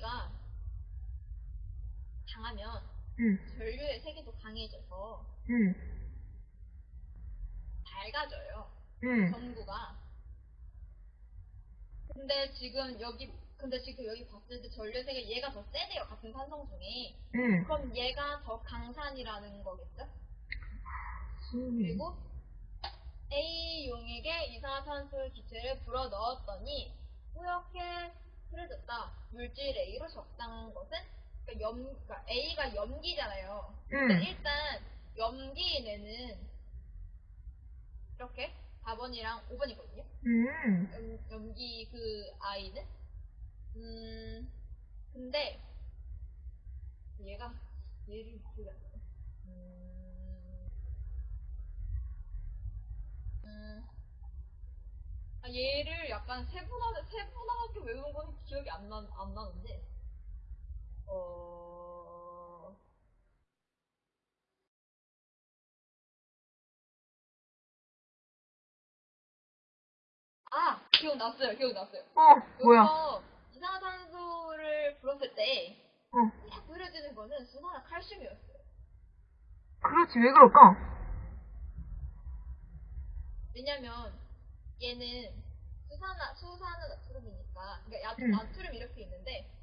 우리가 강하면 응. 전류의 세계도 강해져서 응. 밝아져요. 응. 전구가. 근데 지금 여기 근데 지금 여기 봤을 때 전류의 세계 얘가 더 세대요. 같은 산성 중에. 응. 그럼 얘가 더 강산이라는 거겠죠? 음. 그리고 A용에게 이산화탄소 기체를 불어 넣었더니 이렇게 흐려졌다. 물질 A로 적당한 것은 그러니까 염, 그러니까 A가 염기잖아요. 근데 응. 일단 염기에는 이렇게 4번이랑 5번이거든요. 음. 염, 염기 그 아이는 음 근데 얘가 얘를 나네. 음, 음, 아, 얘를 약간 건 기억이 안, 나, 안 나는데 어 아, 기억났어요, 기억났어요. 어, 뭐야? 여기서 이산화탄소를 불었을 때 어. 딱 흐려지는 거는 수산화 칼슘이었어요. 그렇지, 왜 그럴까? 왜냐면 얘는 수산화 수산화 나트륨이니까 그러니까 야, 응. 나트륨 이렇게 있는데 응.